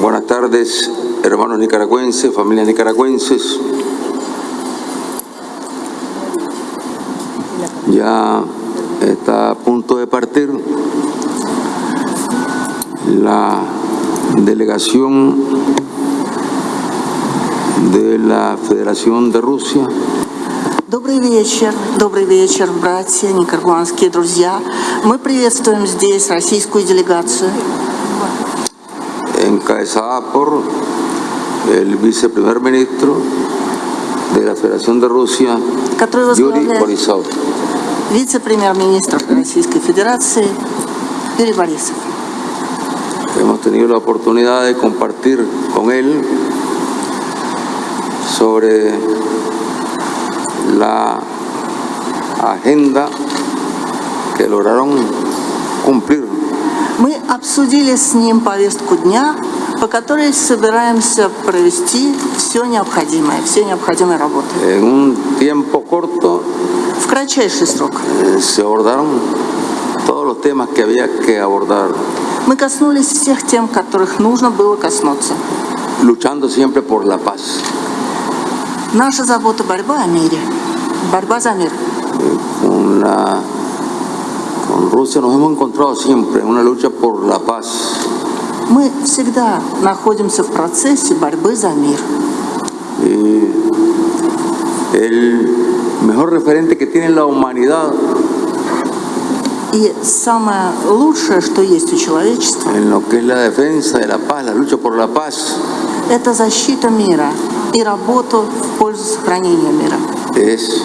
Buenas tardes, hermanos nicaragüenses, familias nicaragüenses. Ya está a punto de partir la delegación de la Federación de Rusia Добрый вечер, добрый вечер, братья, никарагуанские друзья. Мы приветствуем здесь российскую делегацию, encabezada por el viceprimer ministro de la Federación de Rusia, который Yuri возглавляет Borisov. вице-премьер-министр Российской Федерации Юрий Борисов. Hemos tenido la oportunidad de compartir con él sobre la agenda que lograron cumplir Мы обсудили с ним повестку дня, по которой собираемся провести все необходимое, все необходимые работы. en un tiempo corto. В кратчайший срок. se abordaron todos los temas que había que abordar, Мы коснулись всех тем, которых нужно было коснуться. luchando siempre por la paz. Наша забота – борьба о мире, борьба за мир. Con Rusia nos hemos encontrado siempre en una lucha por la paz. Мы всегда находимся в процессе борьбы за мир. Y el mejor referente que tiene la humanidad И самое лучшее, что есть у человечества, en lo que es la defensa de la paz, la lucha por la paz, это защита мира и работа в пользу сохранения мира. es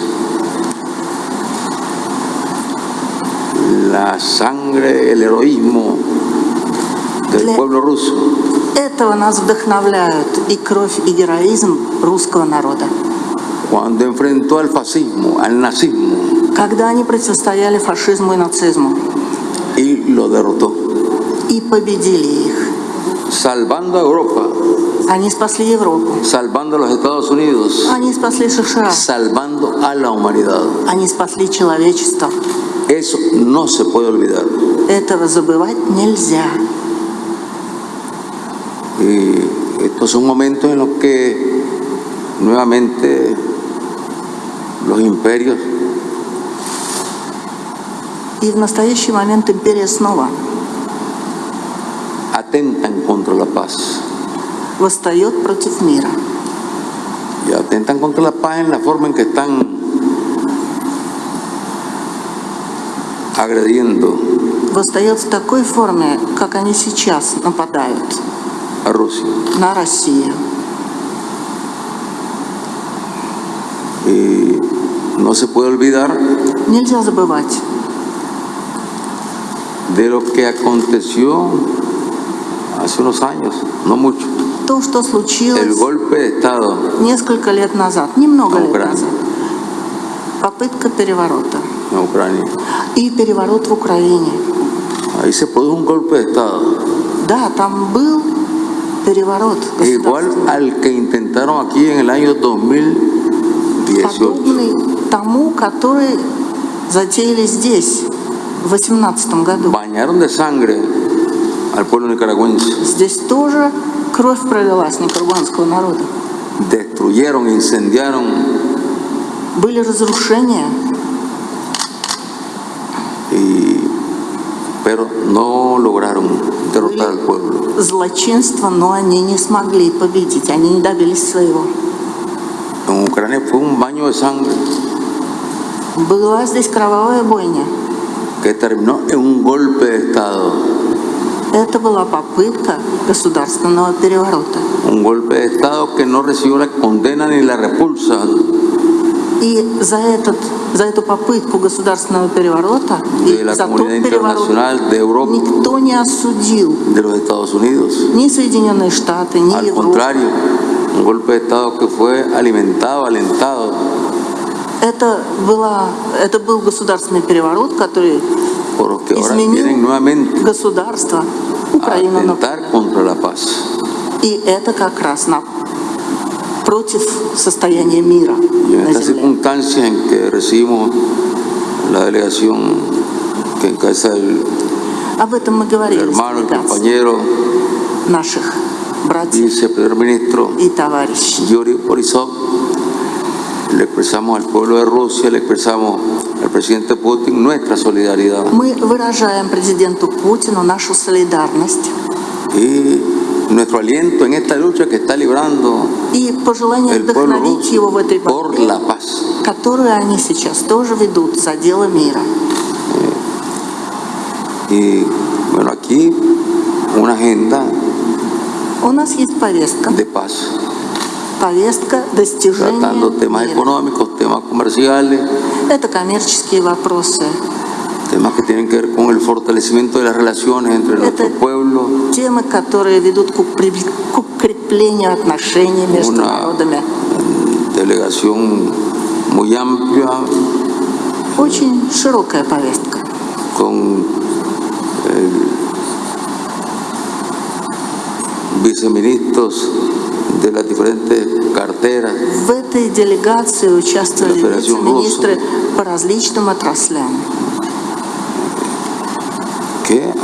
la sangre, el heroísmo del pueblo ruso. Этого нас вдохновляют и кровь, и героизм русского народа. Cuando enfrentó al fascismo, al nazismo, Когда они противостояли фашизму и нацизму y lo derrotó, и победили их. salvando a Europa, Они спасли Европу, salvando a los Estados Unidos, они спасли США, salvando a la humanidad. они спасли человечество. Eso no se puede olvidar. Этого забывать нельзя. Y estos son momentos en los que nuevamente los imperios И в настоящий момент империя снова atentan contra la paz. восстает против мира. Y atentan contra la paz en la forma en que están agrediendo Восстает в такой форме, как они сейчас нападают a Rusia. на Россию. Y no se puede olvidar Нельзя забывать de lo que aconteció hace unos años, no mucho, то, что el случилось golpe de Estado несколько лет назад, немного лет Украина. назад. Попытка переворота en Ucrania. И переворот в Украине. Ahí se produjo un golpe de Estado, Да, там был переворот igual al que intentaron aquí en el año 2018. подобный тому, который затеяли здесь в 2018 году. Bañaron de sangre al pueblo nicaragüense, Здесь тоже кровь пролилась никарагуанского народа. destruyeron, incendiaron Были разрушения, y pero no lograron derrotar al pueblo. злочинства, но они не смогли победить, они не добились своего. En Ucrania fue un baño de sangre Была здесь кровавая бойня. que terminó en un golpe de Estado, Это была попытка государственного переворота. un golpe de Estado que no recibió la condena ni la repulsa И за, этот, за эту попытку государственного переворота и за тот переворот Europa, никто не осудил ни Соединенные Штаты, ни Al Европа. contrario, un golpe de Estado que fue alimentado, alentado Это, была, это был государственный переворот, который изменил государство Украину. paz. И это как раз на, против состояния мира Y en на estas земле. circunstancias en que recibimos la delegación que encabeza el Об этом мы говорили с hermano, el делегацией compañero наших viceprimer ministro и. Yuri Borisov, le expresamos al pueblo de Rusia, le expresamos al presidente Putin nuestra solidaridad Мы выражаем президенту Путину нашу солидарность y nuestro aliento en esta lucha que está librando и пожелание el вдохновить его в этой борьбе, la paz. которую они сейчас тоже ведут за дело мира. Y bueno, aquí una agenda У нас есть повестка, de paz, повестка достижения tratando temas мира. económicos, temas comerciales, Это коммерческие вопросы, temas que tienen que ver con el fortalecimiento de las relaciones entre nuestros pueblos, темы, которые ведут к укреп- к укреплению отношений между Una- народами. delegación muy amplia Очень широкая повестка. con el viceministros de las diferentes carteras В этой делегации участвовали Федерацию вице-министры по различным отраслям.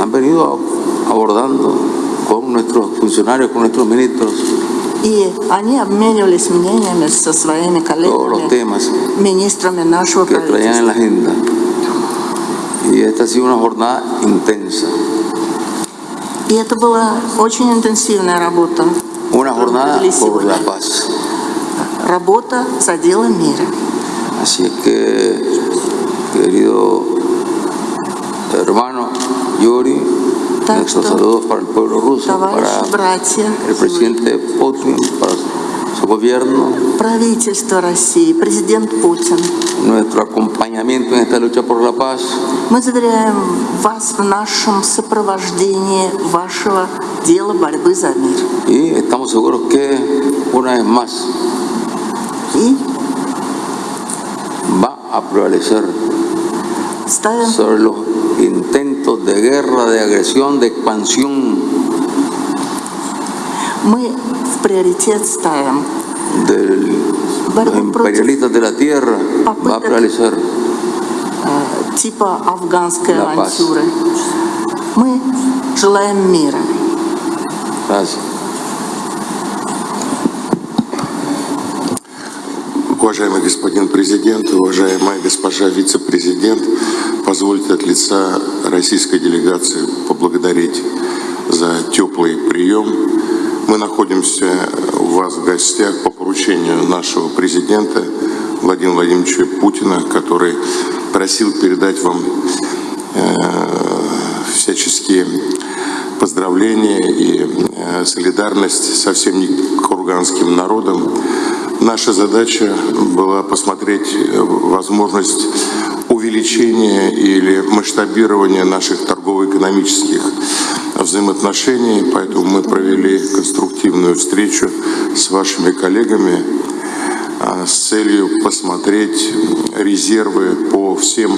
que han venido abordando con nuestros funcionarios, con nuestros ministros, И они обменивались мнениями со своими todos los коллегами, temas министрами нашего que traían en правительства. la agenda. Y esta ha sido una jornada intensa, И это была очень интенсивная работа. una jornada Проводили por la сегодня. paz. Работа за дело мира. Así es que, querido hermano Yuri, Так nuestros что, saludos para el pueblo ruso, para братья, el presidente Putin, para su gobierno, правительство России, президент Путин, nuestro acompañamiento en esta lucha por la paz мы заверяем вас в нашем сопровождении вашего дела борьбы за мир. y estamos seguros que una vez más И va a prevalecer sobre los intentos de guerra, de agresión, de expansión Мы в приоритет ставим de los imperialistas de la tierra, va a prevalecer э, типа афганской La paz. авантюры. Мы желаем мира. Gracias. Уважаемый господин президент, уважаемая госпожа вице-президент, позвольте от лица российской делегации поблагодарить за теплый прием. Мы находимся у вас в гостях по поручению нашего президента Владимира Владимировича Путина, который просил передать вам э, всяческие поздравления и э, солидарность со всем курганским народом. Наша задача была посмотреть э, возможность увеличения или масштабирования наших торгово-экономических взаимоотношений, поэтому мы провели конструктивную встречу с вашими коллегами а, с целью посмотреть резервы по всем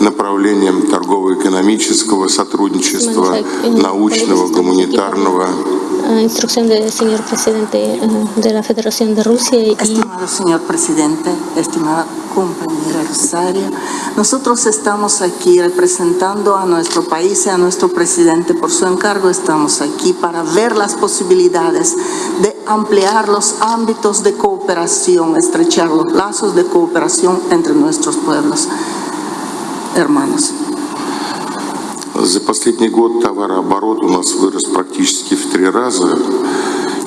направлениям торгово-экономического сотрудничества, научного, гуманитарного. Instrucción del señor presidente eh, de la Federación de Rusia y Estimado señor presidente, estimada compañera Rosario, nosotros estamos aquí representando a nuestro país y a nuestro presidente por su encargo. Estamos aquí para ver las posibilidades de ampliar los ámbitos de cooperación, estrechar los lazos de cooperación entre nuestros pueblos hermanos. За последний год товарооборот у нас вырос практически в три раза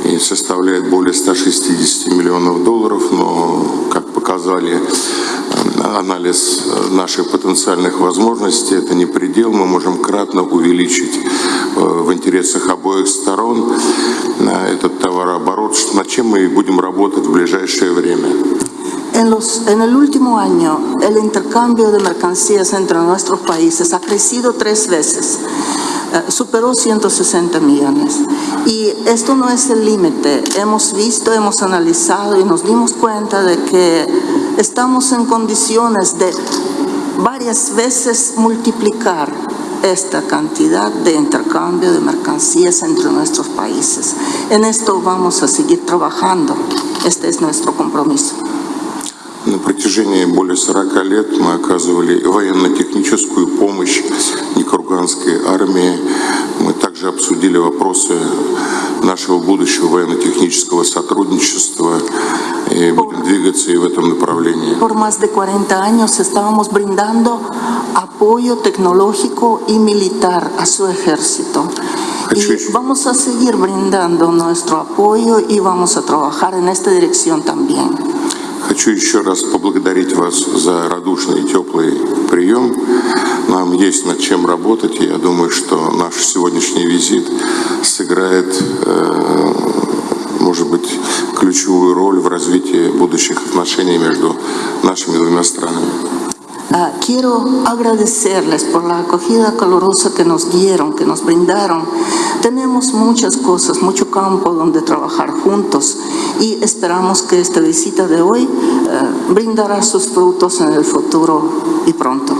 и составляет более 160 миллионов долларов, но, как показали э, анализ э, наших потенциальных возможностей, это не предел, мы можем кратно увеличить э, в интересах обоих сторон этот товарооборот, над чем мы будем работать в ближайшее время. En, los, el último año, el intercambio de mercancías entre nuestros países ha crecido tres veces, eh, superó 160 millones. Y esto no es el límite. Hemos visto, hemos analizado y nos dimos cuenta de que estamos en condiciones de varias veces multiplicar esta cantidad de intercambio de mercancías entre nuestros países. En esto vamos a seguir trabajando. Este es nuestro compromiso. На протяжении более 40 лет мы оказывали военно-техническую помощь Никурганской армии. Мы также обсудили вопросы нашего будущего военно-технического сотрудничества и будем двигаться и в этом направлении. Por más de 40 años estábamos brindando apoyo tecnológico y militar a su ejército. Y vamos a seguir brindando nuestro apoyo y vamos a trabajar en esta dirección también. Хочу еще раз поблагодарить вас за радушный и теплый прием. Нам есть над чем работать, и я думаю, что наш сегодняшний визит сыграет, э, может быть, ключевую роль в развитии будущих отношений между нашими двумя странами. Ah, quiero agradecerles por la acogida calurosa que nos dieron, que nos brindaron. Tenemos muchas cosas, mucho campo donde trabajar juntos y esperamos que esta visita de hoy eh, brindará sus frutos en el futuro y pronto.